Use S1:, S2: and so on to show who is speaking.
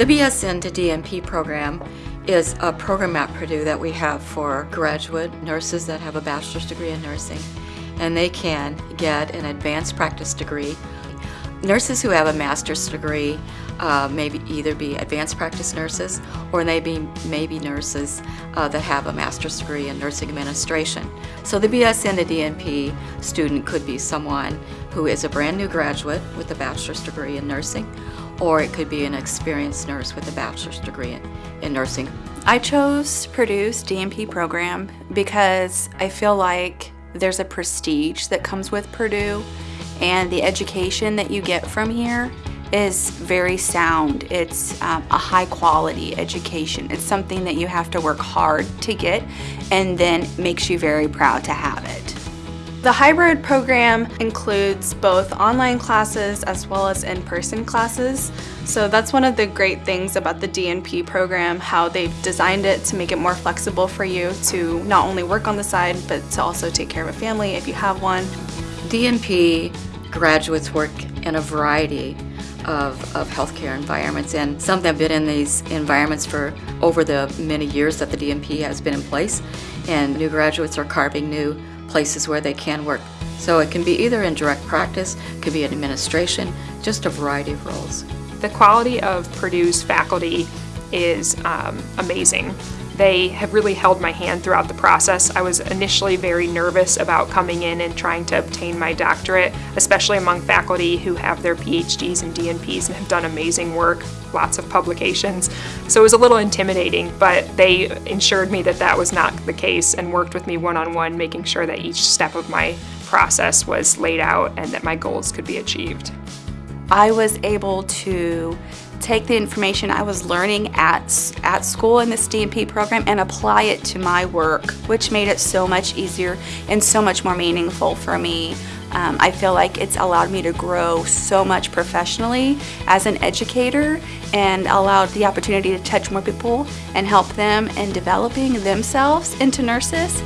S1: The BSN to DNP program is a program at Purdue that we have for graduate nurses that have a bachelor's degree in nursing and they can get an advanced practice degree. Nurses who have a master's degree uh, maybe either be advanced practice nurses or they be maybe nurses uh, that have a master's degree in nursing administration. So the BSN to the DNP student could be someone who is a brand new graduate with a bachelor's degree in nursing or it could be an experienced nurse with a bachelor's degree in, in nursing.
S2: I chose Purdue's DNP program because I feel like there's a prestige that comes with Purdue and the education that you get from here is very sound. It's um, a high quality education. It's something that you have to work hard to get and then makes you very proud to have it. The hybrid program includes both online classes as well as in-person classes. So that's one of the great things about the DNP program, how they've designed it to make it more flexible for you to not only work on the side, but to also take care of a family if you have one.
S1: DNP graduates work in a variety of, of healthcare environments and some have been in these environments for over the many years that the DNP has been in place and new graduates are carving new places where they can work. So it can be either in direct practice, could be in administration, just a variety of roles.
S3: The quality of Purdue's faculty is um, amazing. They have really held my hand throughout the process. I was initially very nervous about coming in and trying to obtain my doctorate, especially among faculty who have their PhDs and DNPs and have done amazing work, lots of publications. So it was a little intimidating, but they ensured me that that was not the case and worked with me one-on-one, -on -one, making sure that each step of my process was laid out and that my goals could be achieved.
S2: I was able to take the information I was learning at, at school in this DNP program and apply it to my work, which made it so much easier and so much more meaningful for me. Um, I feel like it's allowed me to grow so much professionally as an educator and allowed the opportunity to touch more people and help them in developing themselves into nurses.